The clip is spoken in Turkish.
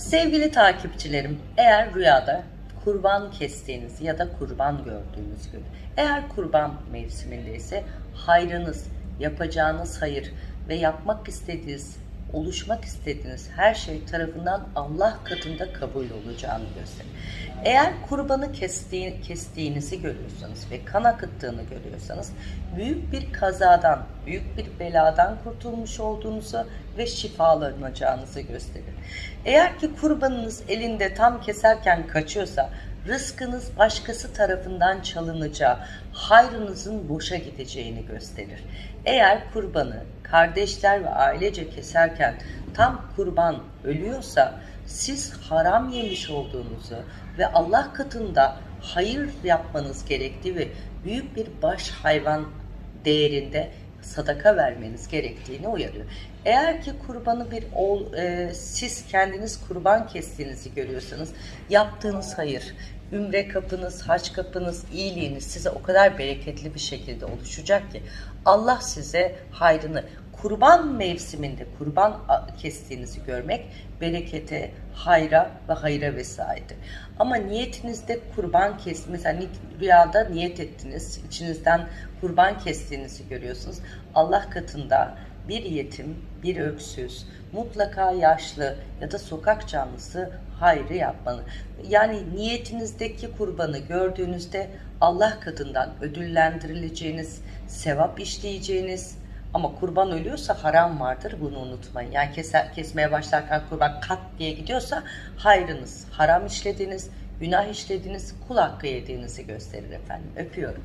Sevgili takipçilerim, eğer rüyada kurban kestiğiniz ya da kurban gördüğünüz gün, eğer kurban mevsimindeyse hayrınız, yapacağınız hayır ve yapmak istediğiniz, oluşmak istediğiniz her şey tarafından Allah katında kabul olacağını gösterir. Eğer kurbanı kestiği, kestiğinizi görüyorsanız ve kan akıttığını görüyorsanız büyük bir kazadan, büyük bir beladan kurtulmuş olduğunuzu ve şifalanacağınızı gösterir. Eğer ki kurbanınız elinde tam keserken kaçıyorsa rızkınız başkası tarafından çalınacağı, hayrınızın boşa gideceğini gösterir. Eğer kurbanı kardeşler ve ailece keserken tam kurban ölüyorsa siz haram yemiş olduğunuzu ve Allah katında hayır yapmanız gerektiği ve büyük bir baş hayvan değerinde sadaka vermeniz gerektiğini uyarıyor. Eğer ki kurbanı bir oğul, e, siz kendiniz kurban kestiğinizi görüyorsanız yaptığınız hayır, ümre kapınız, haç kapınız, iyiliğiniz size o kadar bereketli bir şekilde oluşacak ki Allah size hayrını kurban mevsiminde kurban kestiğinizi görmek berekete, hayra ve hayra vesairedir. Ama niyetinizde kurban kes, mesela rüyada niyet ettiniz, içinizden kurban kestiğinizi görüyorsunuz. Allah katında bir yetim, bir öksüz, mutlaka yaşlı ya da sokak canlısı hayrı yapmalı. Yani niyetinizdeki kurbanı gördüğünüzde Allah katından ödüllendirileceğiniz, sevap işleyeceğiniz, ama kurban ölüyorsa haram vardır bunu unutmayın. Yani keser, kesmeye başlarken kurban kat diye gidiyorsa hayrınız, haram işlediniz, günah işlediniz, kul hakkı yediğinizi gösterir efendim. Öpüyorum.